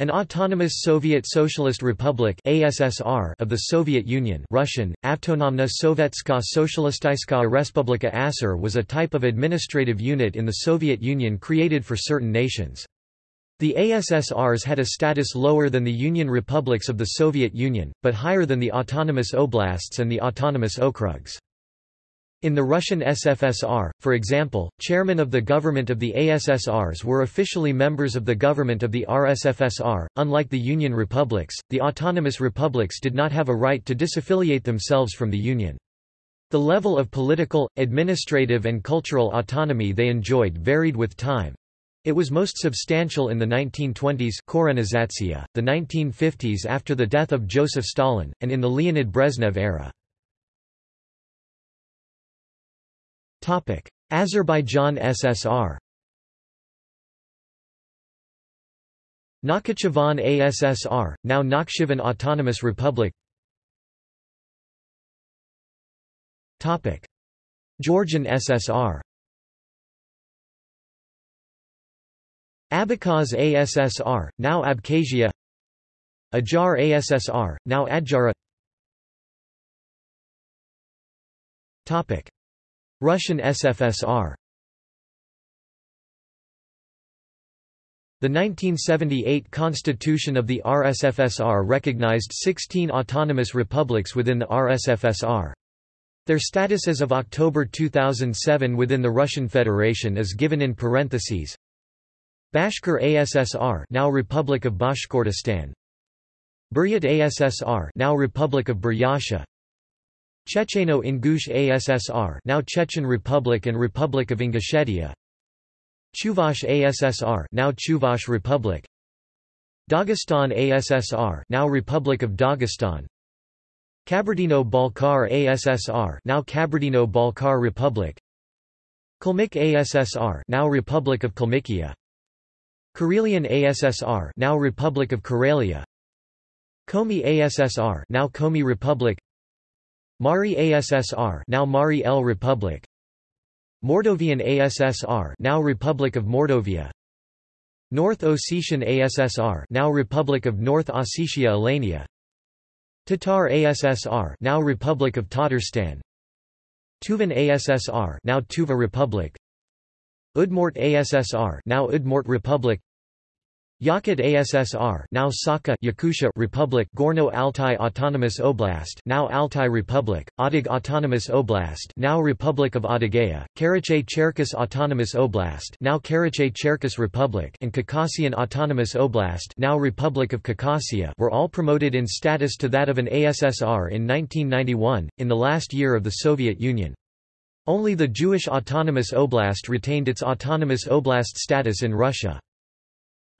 An autonomous Soviet Socialist Republic ASSR of the Soviet Union Russian, Avtonomna Sovetska Socialistayskaya Respublika Assar was a type of administrative unit in the Soviet Union created for certain nations. The ASSRs had a status lower than the Union republics of the Soviet Union, but higher than the autonomous oblasts and the autonomous okrugs. In the Russian SFSR, for example, chairmen of the government of the ASSRs were officially members of the government of the RSFSR. Unlike the Union republics, the autonomous republics did not have a right to disaffiliate themselves from the Union. The level of political, administrative and cultural autonomy they enjoyed varied with time. It was most substantial in the 1920s the 1950s after the death of Joseph Stalin, and in the Leonid Brezhnev era. Azerbaijan SSR Nakhchivan ASSR, now Nakhchivan Autonomous Republic Topic: Georgian SSR Abkhaz ASSR, now Abkhazia Ajar ASSR, now Adjara Russian SFSR The 1978 constitution of the RSFSR recognized 16 autonomous republics within the RSFSR. Their status as of October 2007 within the Russian Federation is given in parentheses. Bashkir ASSR now Republic of Bashkortostan Buryat ASSR now Republic of Buryatia Checheno-Ingush ASSR now Chechen Republic and Republic of Ingushetia. Chuvash ASSR now Chuvash Republic. Dagestan ASSR now Republic of Dagestan. Kabardino-Balkar ASSR now Kabardino-Balkar Republic. Kalmyk ASSR now Republic of Kalmykia. Karelian ASSR now Republic of Karelia. Komi ASSR now Komi Republic Mari ASSR now Mari El Republic. Mordovian ASSR now Republic of Mordovia. North Ossetian ASSR now Republic of North Ossetia Alania. Tatar ASSR now Republic of Tatarstan. Tuvan ASSR now Tuva Republic. Udmurt ASSR now Udmurt Republic Yakut ASSR now Sakha Yakutia Republic Gorno-Altai Autonomous Oblast now Altai Republic, Adyghe Autonomous Oblast now Republic of Adygea, Karachay-Cherkess Autonomous Oblast now Karachay-Cherkess Republic and Khakassian Autonomous Oblast now Republic of Khakassia were all promoted in status to that of an ASSR in 1991, in the last year of the Soviet Union. Only the Jewish Autonomous Oblast retained its autonomous oblast status in Russia.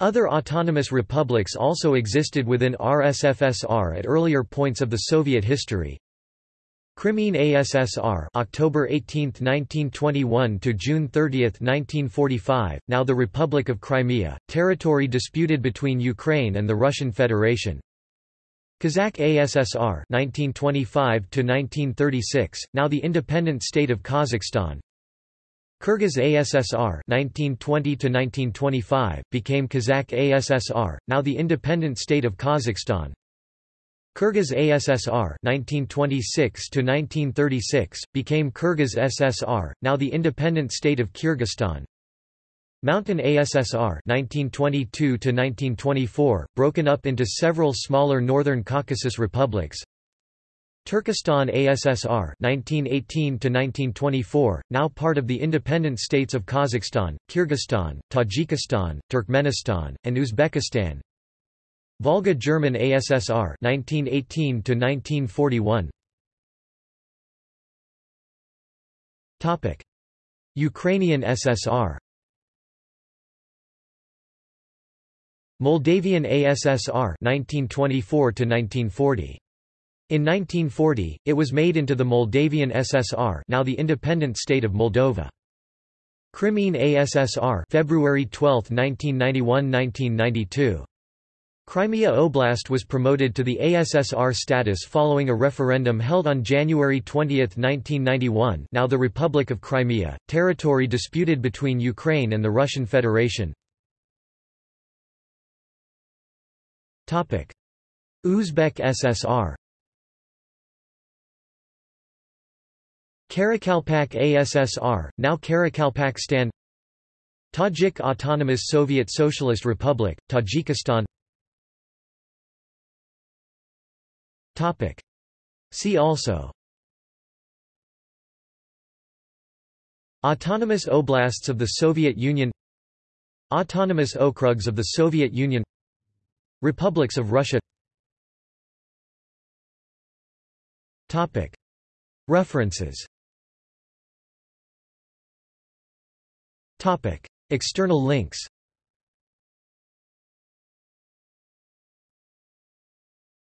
Other autonomous republics also existed within RSFSR at earlier points of the Soviet history. Crimean ASSR October 18, 1921 to June 30, 1945, now the Republic of Crimea, territory disputed between Ukraine and the Russian Federation. Kazakh ASSR 1925 to 1936, now the independent state of Kazakhstan. Kyrgyz ASSR 1920 became Kazakh ASSR, now the independent state of Kazakhstan. Kyrgyz ASSR 1926 became Kyrgyz SSR, now the independent state of Kyrgyzstan. Mountain ASSR 1922 broken up into several smaller Northern Caucasus republics. Turkestan ASSR 1918-1924, now part of the independent states of Kazakhstan, Kyrgyzstan, Tajikistan, Turkmenistan, and Uzbekistan. Volga German ASSR 1918-1941. Topic: Ukrainian SSR Moldavian ASSR 1924 1940 in 1940, it was made into the Moldavian SSR now the independent state of Moldova. Crimean ASSR February 12, 1991–1992. Crimea Oblast was promoted to the ASSR status following a referendum held on January 20, 1991 now the Republic of Crimea, territory disputed between Ukraine and the Russian Federation. Uzbek SSR Karakalpak ASSR, now Karakalpakstan Tajik Autonomous Soviet Socialist Republic, Tajikistan. Topic. See also. Autonomous Oblasts of the Soviet Union. Autonomous Okrugs of the Soviet Union. Republics of Russia. Topic. References External links